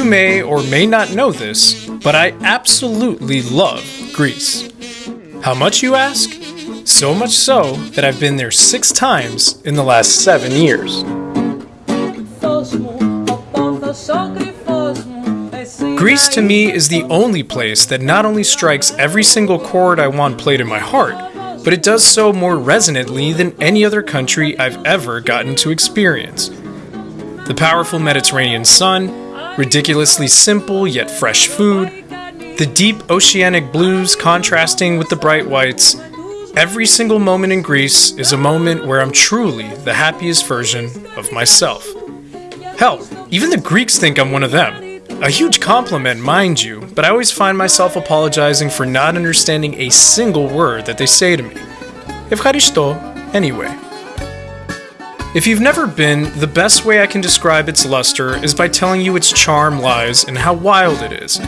You may or may not know this, but I absolutely love Greece. How much, you ask? So much so that I've been there six times in the last seven years. Greece to me is the only place that not only strikes every single chord I want played in my heart, but it does so more resonantly than any other country I've ever gotten to experience. The powerful Mediterranean sun, ridiculously simple yet fresh food, the deep oceanic blues contrasting with the bright whites. Every single moment in Greece is a moment where I'm truly the happiest version of myself. Hell, even the Greeks think I'm one of them. A huge compliment, mind you, but I always find myself apologizing for not understanding a single word that they say to me. Evcharisto, anyway. If you've never been, the best way I can describe its luster is by telling you its charm lies in how wild it is.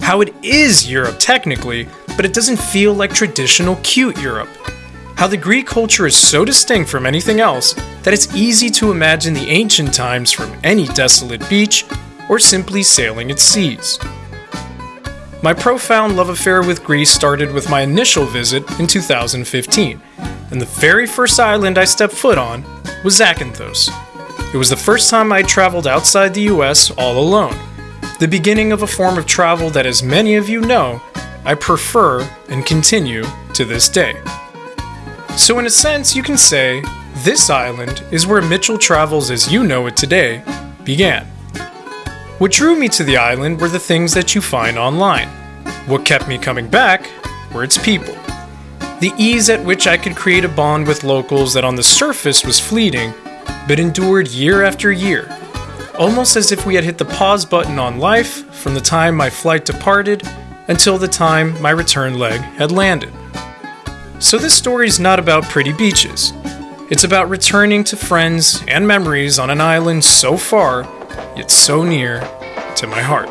How it is Europe, technically, but it doesn't feel like traditional cute Europe. How the Greek culture is so distinct from anything else that it's easy to imagine the ancient times from any desolate beach or simply sailing its seas. My profound love affair with Greece started with my initial visit in 2015, and the very first island I stepped foot on was Zakynthos. It was the first time I traveled outside the US all alone, the beginning of a form of travel that, as many of you know, I prefer and continue to this day. So, in a sense, you can say this island is where Mitchell Travels as you know it today began. What drew me to the island were the things that you find online. What kept me coming back were its people. The ease at which I could create a bond with locals that on the surface was fleeting, but endured year after year, almost as if we had hit the pause button on life from the time my flight departed until the time my return leg had landed. So, this story is not about pretty beaches. It's about returning to friends and memories on an island so far yet so near to my heart.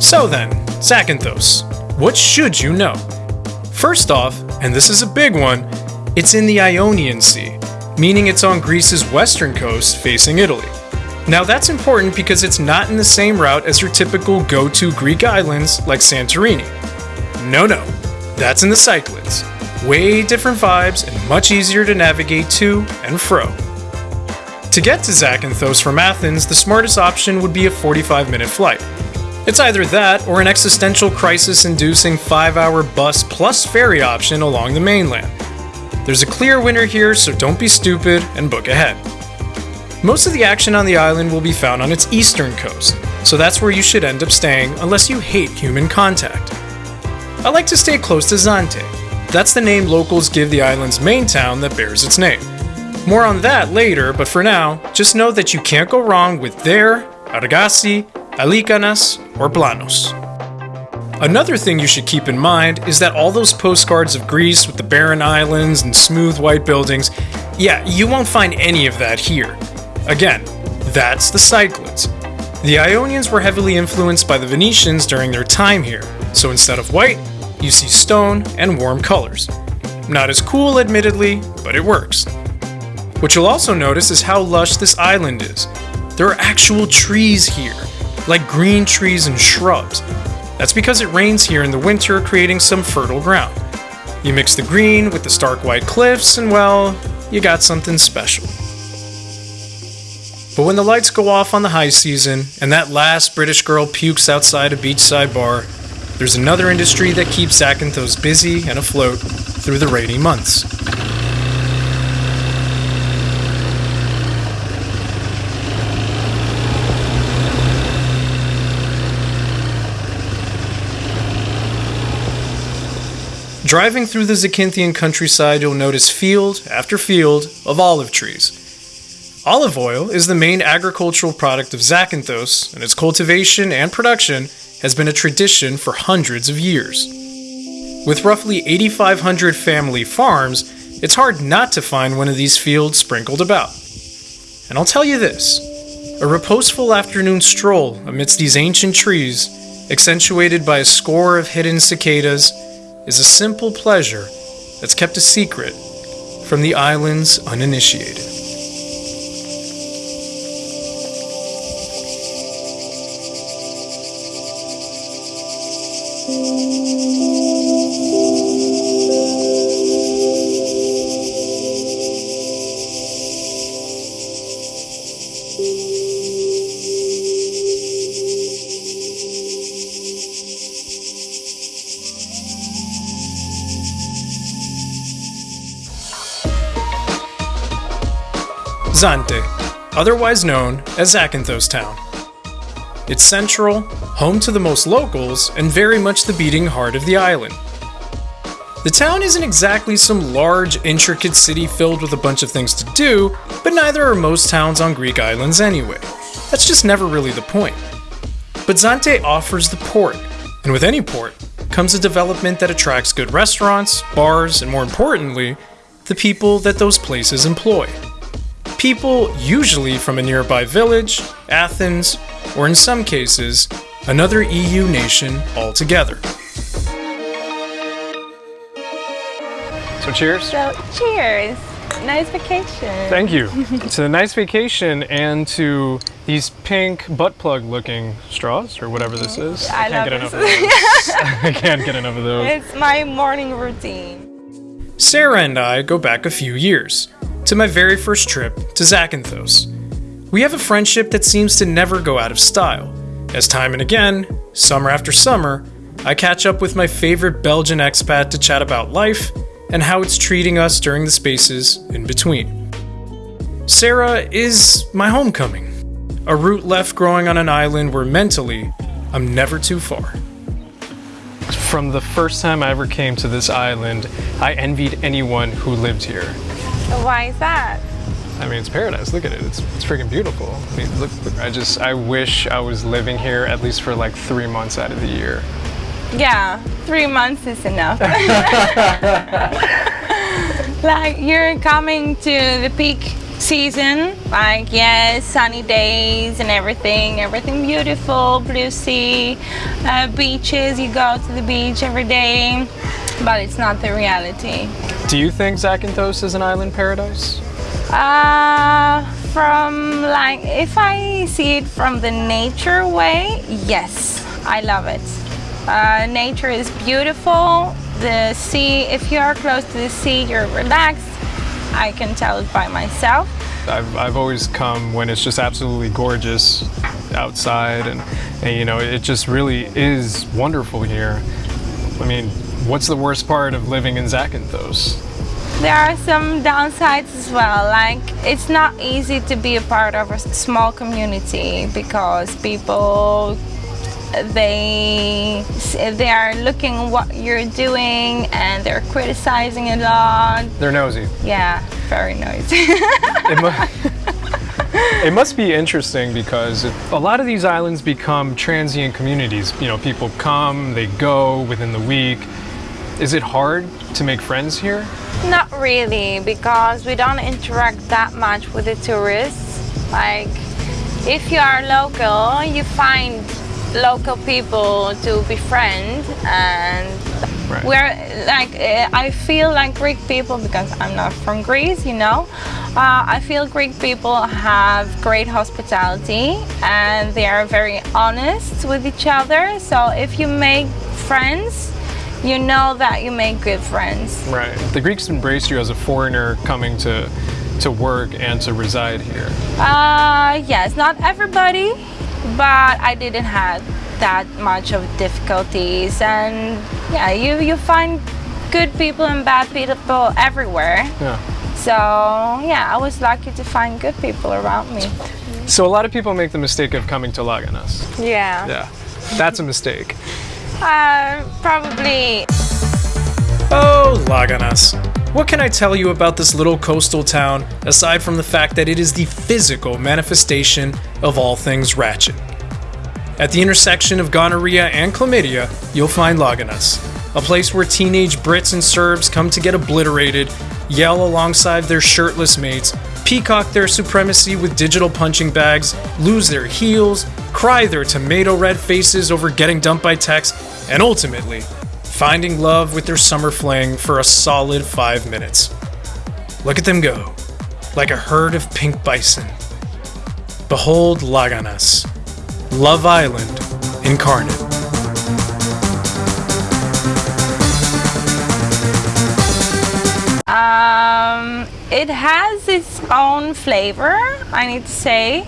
So then, Zakynthos, what should you know? First off, and this is a big one, it's in the Ionian Sea, meaning it's on Greece's western coast facing Italy. Now that's important because it's not in the same route as your typical go to Greek islands like Santorini. No, no, that's in the Cyclades. Way different vibes and much easier to navigate to and fro. To get to Zakynthos from Athens, the smartest option would be a 45 minute flight. It's either that or an existential crisis inducing 5 hour bus plus ferry option along the mainland. There's a clear winner here, so don't be stupid and book ahead. Most of the action on the island will be found on its eastern coast, so that's where you should end up staying unless you hate human contact. I like to stay close to Zante. That's the name locals give the island's main town that bears its name. More on that later, but for now, just know that you can't go wrong with there, Argasi, Alikanas, or Planos. Another thing you should keep in mind is that all those postcards of Greece with the barren islands and smooth white buildings, yeah, you won't find any of that here. Again, that's the Cyclades. The Ionians were heavily influenced by the Venetians during their time here, so instead of white, you see stone and warm colors. Not as cool, admittedly, but it works. What you'll also notice is how lush this island is. There are actual trees here, like green trees and shrubs. That's because it rains here in the winter, creating some fertile ground. You mix the green with the stark white cliffs, and well, you got something special. But when the lights go off on the high season, and that last British girl pukes outside a beachside bar, there's another industry that keeps Zakynthos busy and afloat through the rainy months. Driving through the Zakynthos countryside, you'll notice field after field of olive trees. Olive oil is the main agricultural product of Zakynthos, and its cultivation and production has been a tradition for hundreds of years. With roughly 8,500 family farms, it's hard not to find one of these fields sprinkled about. And I'll tell you this a reposeful afternoon stroll amidst these ancient trees, accentuated by a score of hidden cicadas, is a simple pleasure that's kept a secret from the island's uninitiated. Zante, otherwise known as Zakynthos Town. It's central, home to the most locals, and very much the beating heart of the island. The town isn't exactly some large, intricate city filled with a bunch of things to do, but neither are most towns on Greek islands anyway. That's just never really the point. But Zante offers the port, and with any port comes a development that attracts good restaurants, bars, and more importantly, the people that those places employ. People usually from a nearby village, Athens, or in some cases, another EU nation altogether. So cheers. So, cheers. Nice vacation. Thank you. it's a nice vacation and to these pink butt plug looking straws or whatever this mm-hmm. is. I can't love get enough of those. I can't get enough of those. It's my morning routine. Sarah and I go back a few years to my very first trip to Zakynthos. We have a friendship that seems to never go out of style, as time and again, summer after summer, I catch up with my favorite Belgian expat to chat about life and how it's treating us during the spaces in between. Sarah is my homecoming, a root left growing on an island where mentally I'm never too far. From the first time I ever came to this island, I envied anyone who lived here. Why is that? I mean, it's paradise. Look at it. It's, it's freaking beautiful. I mean, look, I just, I wish I was living here at least for like three months out of the year. Yeah, three months is enough. like you're coming to the peak season, like yes, sunny days and everything, everything beautiful, blue sea, uh, beaches. You go to the beach every day, but it's not the reality. Do you think Zakynthos is an island paradise? Uh, from like, if I see it from the nature way, yes, I love it. Uh, nature is beautiful. The sea, if you are close to the sea, you're relaxed. I can tell it by myself. I've, I've always come when it's just absolutely gorgeous outside and, and you know it just really is wonderful here. I mean, what's the worst part of living in Zakynthos? There are some downsides as well, like it's not easy to be a part of a small community because people they they are looking what you're doing and they're criticizing a lot. They're nosy. Yeah, very noisy. It, mu- it must be interesting because a lot of these islands become transient communities. You know, people come, they go within the week. Is it hard to make friends here? Not really, because we don't interact that much with the tourists. Like, if you are local, you find local people to befriend, and Right. we're like, uh, I feel like Greek people because I'm not from Greece, you know. Uh, I feel Greek people have great hospitality and they are very honest with each other. So if you make friends, you know that you make good friends. Right. The Greeks embraced you as a foreigner coming to to work and to reside here. Uh, yes, not everybody, but I didn't have that much of difficulties. And yeah, you, you find good people and bad people everywhere. Yeah. So yeah, I was lucky to find good people around me. So a lot of people make the mistake of coming to Laganas. Yeah. Yeah. That's a mistake. Uh, probably Oh, Laganas. What can I tell you about this little coastal town aside from the fact that it is the physical manifestation of all things ratchet? At the intersection of gonorrhea and chlamydia, you'll find Laganas, a place where teenage Brits and Serbs come to get obliterated, yell alongside their shirtless mates, peacock their supremacy with digital punching bags, lose their heels, cry their tomato red faces over getting dumped by text, and ultimately, finding love with their summer fling for a solid five minutes. Look at them go, like a herd of pink bison. Behold Laganas, Love Island incarnate. Um, it has its own flavor, I need to say.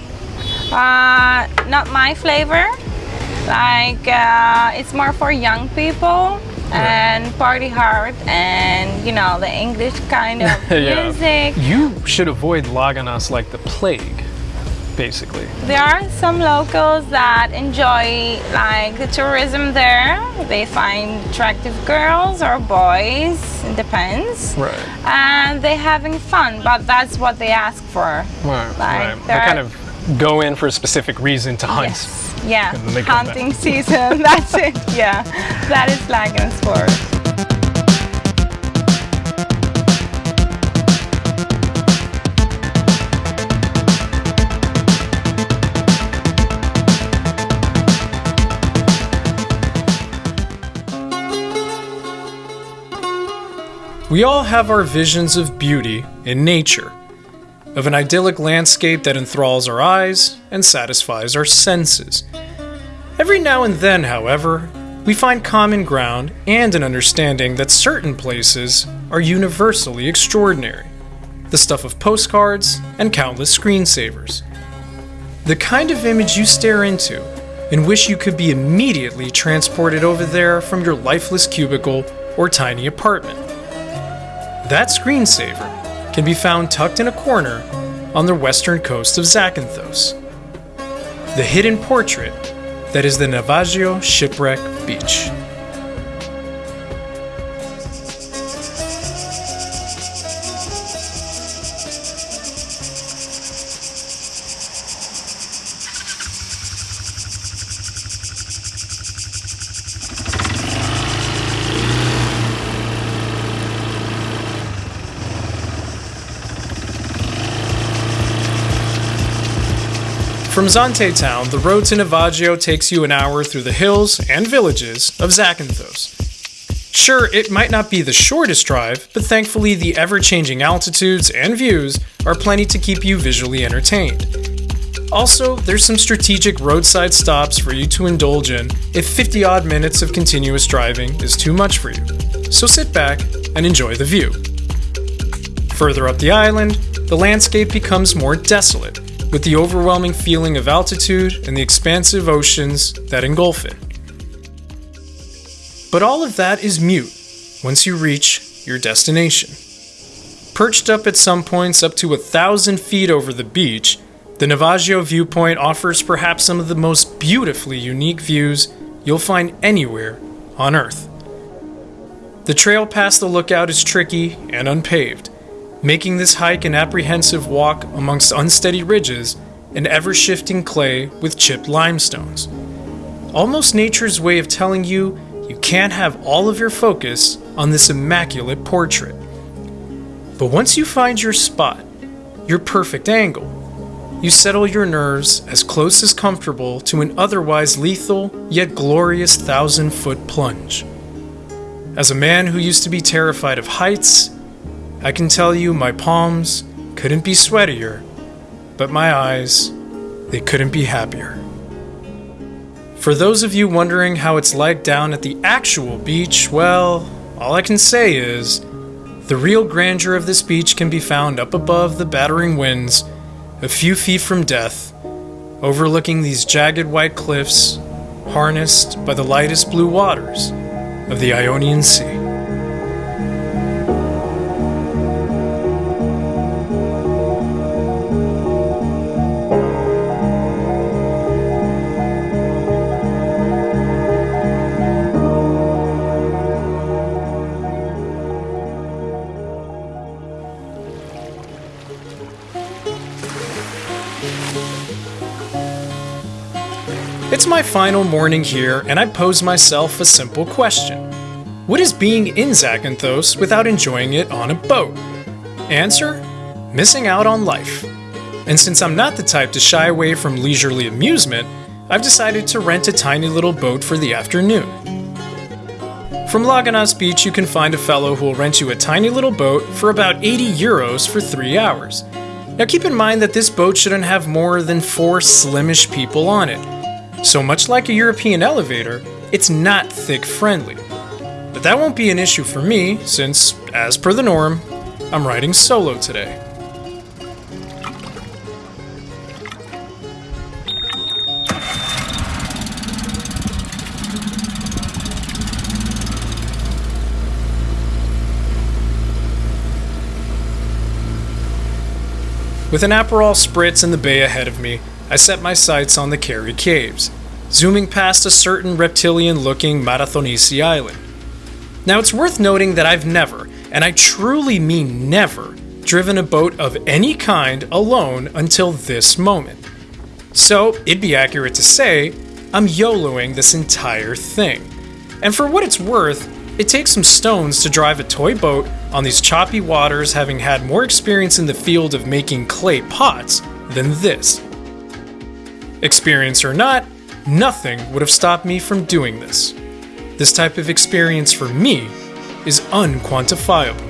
Uh, not my flavor. Like, uh, it's more for young people. and party hard and you know the English kind of Yeah. music. You should avoid Laganas like the plague, basically. There are some locals that enjoy like the tourism there. They find attractive girls or boys, it depends. Right. And they're having fun, but that's what they ask for. Right. Like, right. They there kind of go in for a specific reason to hunt. Yes. Yeah. And then they come back. Hunting season. That's it. Yeah. That is Lagan sport. We all have our visions of beauty in nature, of an idyllic landscape that enthralls our eyes and satisfies our senses. Every now and then, however, we find common ground and an understanding that certain places are universally extraordinary, the stuff of postcards and countless screensavers. The kind of image you stare into and wish you could be immediately transported over there from your lifeless cubicle or tiny apartment. That screensaver can be found tucked in a corner on the western coast of Zakynthos. The hidden portrait that is the Navagio Shipwreck Beach. Zante Town, the road to Navagio takes you an hour through the hills and villages of Zakynthos. Sure, it might not be the shortest drive, but thankfully the ever changing altitudes and views are plenty to keep you visually entertained. Also, there's some strategic roadside stops for you to indulge in if 50 odd minutes of continuous driving is too much for you. So sit back and enjoy the view. Further up the island, the landscape becomes more desolate, with the overwhelming feeling of altitude and the expansive oceans that engulf it. But all of that is mute once you reach your destination. Perched up at some points up to a thousand feet over the beach, the Navagio viewpoint offers perhaps some of the most beautifully unique views you'll find anywhere on Earth. The trail past the lookout is tricky and unpaved, making this hike an apprehensive walk amongst unsteady ridges and ever shifting clay with chipped limestones. Almost nature's way of telling you you can't have all of your focus on this immaculate portrait. But once you find your spot, your perfect angle, you settle your nerves as close as comfortable to an otherwise lethal yet glorious thousand foot plunge. As a man who used to be terrified of heights, I can tell you my palms couldn't be sweatier, but my eyes, they couldn't be happier. For those of you wondering how it's like down at the actual beach, well, all I can say is the real grandeur of this beach can be found up above the battering winds, a few feet from death, overlooking these jagged white cliffs, harnessed by the lightest blue waters of the Ionian Sea. It's my final morning here, and I pose myself a simple question What is being in Zakynthos without enjoying it on a boat? Answer Missing out on life. And since I'm not the type to shy away from leisurely amusement, I've decided to rent a tiny little boat for the afternoon. From Laganas Beach, you can find a fellow who will rent you a tiny little boat for about 80 euros for three hours. Now, keep in mind that this boat shouldn't have more than four slimish people on it. So much like a European elevator, it's not thick friendly. But that won't be an issue for me, since, as per the norm, I'm riding solo today. With an Aperol spritz in the bay ahead of me, I set my sights on the Keri Caves, zooming past a certain reptilian looking Marathonisi island. Now, it's worth noting that I've never, and I truly mean never, driven a boat of any kind alone until this moment. So, it'd be accurate to say, I'm YOLOing this entire thing. And for what it's worth, it takes some stones to drive a toy boat on these choppy waters, having had more experience in the field of making clay pots than this. Experience or not, nothing would have stopped me from doing this. This type of experience for me is unquantifiable.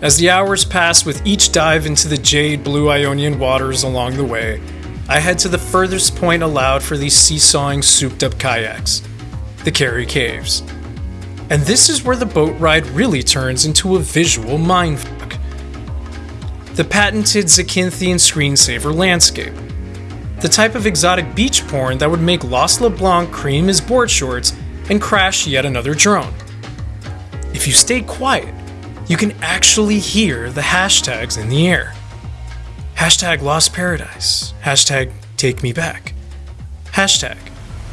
As the hours pass with each dive into the jade blue Ionian waters along the way, I head to the furthest point allowed for these seesawing, souped up kayaks the Keri Caves. And this is where the boat ride really turns into a visual mindfuck. The patented Zakinthian screensaver landscape. The type of exotic beach porn that would make Lost LeBlanc cream his board shorts and crash yet another drone. If you stay quiet, you can actually hear the hashtags in the air. Hashtag Lost Paradise. Hashtag Take Me Back. Hashtag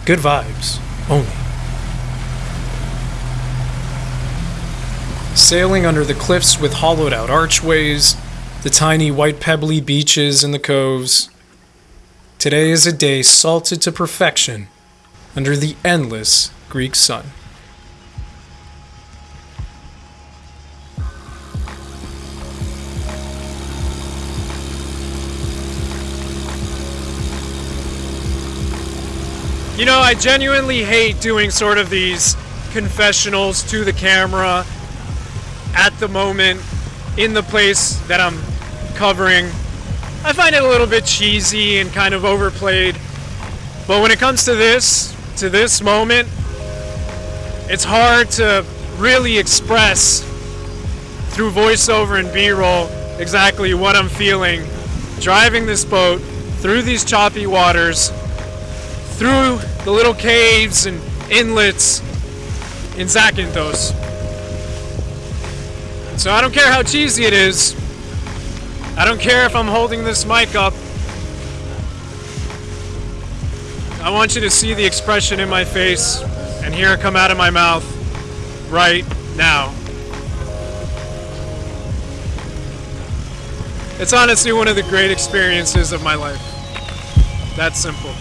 Good Vibes Only. Sailing under the cliffs with hollowed out archways, the tiny white pebbly beaches in the coves. Today is a day salted to perfection under the endless Greek sun. You know, I genuinely hate doing sort of these confessionals to the camera at the moment in the place that I'm covering. I find it a little bit cheesy and kind of overplayed. But when it comes to this, to this moment, it's hard to really express through voiceover and B-roll exactly what I'm feeling driving this boat through these choppy waters, through the little caves and inlets in Zakynthos. So I don't care how cheesy it is. I don't care if I'm holding this mic up. I want you to see the expression in my face and hear it come out of my mouth right now. It's honestly one of the great experiences of my life. That's simple.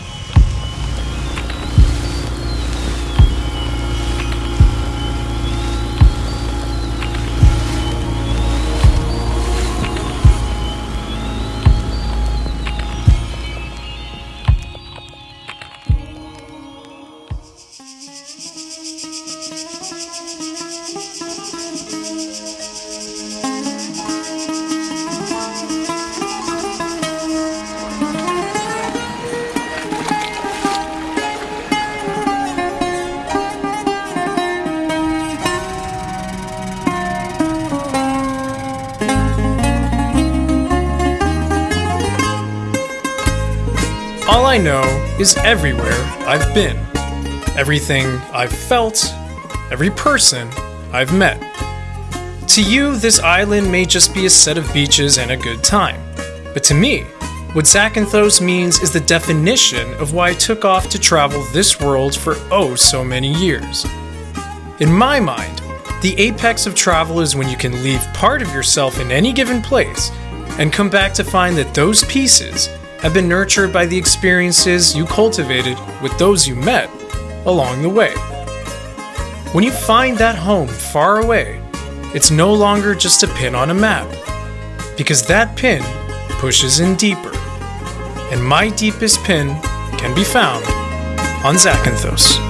All I know is everywhere I've been, everything I've felt, every person I've met. To you, this island may just be a set of beaches and a good time. But to me, what Zakynthos means is the definition of why I took off to travel this world for oh so many years. In my mind, the apex of travel is when you can leave part of yourself in any given place and come back to find that those pieces have been nurtured by the experiences you cultivated with those you met along the way. When you find that home far away, it's no longer just a pin on a map, because that pin pushes in deeper. And my deepest pin can be found on Zakynthos.